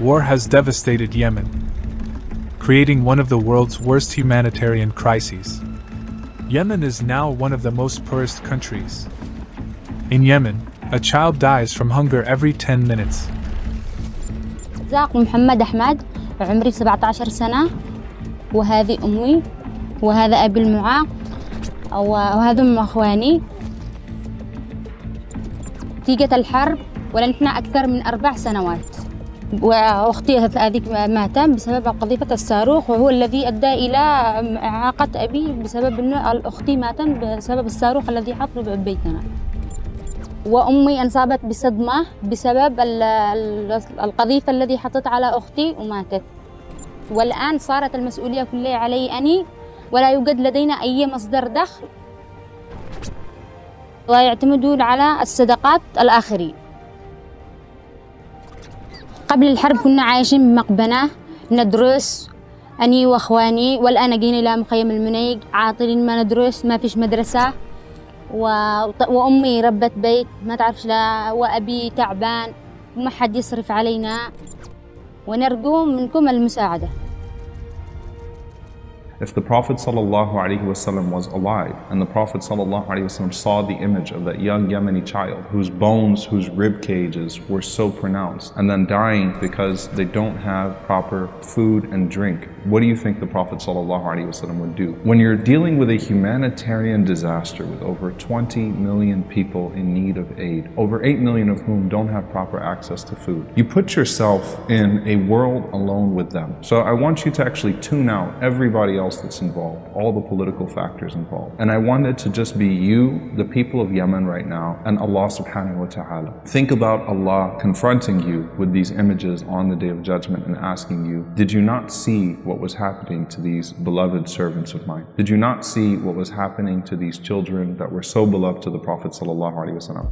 War has devastated Yemen, creating one of the world's worst humanitarian crises. Yemen is now one of the most poorest countries. In Yemen, a child dies from hunger every 10 minutes. زاق محمد أحمد عمري 17 سنة وهذه أمي وهذا أبي المعاق وهذا أم أخواني نتيجة الحرب ولنحن أكثر من أربع سنوات وأختي هذه ماتت بسبب قذيفة الصاروخ وهو الذي أدى إلى إعاقة أبي بسبب أن أختي ماتت بسبب الصاروخ الذي حط ببيتنا. وأمي أنصابت بصدمة بسبب القذيفة الذي حطت على أختي وماتت. والآن صارت المسؤولية كلها علي أني ولا يوجد لدينا أي مصدر دخل. ويعتمدون على الصدقات الآخرين. قبل الحرب كنا عايشين بمقبنة ندرس أني وأخواني والآن جينا إلى مخيم المنيق عاطلين ما ندرس ما فيش مدرسة. و... وأمي ربت بيت ما تعرفش لا وأبي تعبان وما حد يصرف علينا. ونرجو منكم المساعدة. If the Prophet ﷺ was alive and the Prophet ﷺ saw the image of that young Yemeni child whose bones, whose rib cages were so pronounced and then dying because they don't have proper food and drink, what do you think the Prophet ﷺ would do? When you're dealing with a humanitarian disaster with over 20 million people in need of aid, over 8 million of whom don't have proper access to food, you put yourself in a world alone with them. So I want you to actually tune out everybody else that's involved, all the political factors involved. And I wanted to just be you, the people of Yemen right now, and Allah subhanahu wa ta'ala. Think about Allah confronting you with these images on the Day of Judgment and asking you, did you not see what was happening to these beloved servants of mine? Did you not see what was happening to these children that were so beloved to the Prophet sallallahu alaihi wasallam?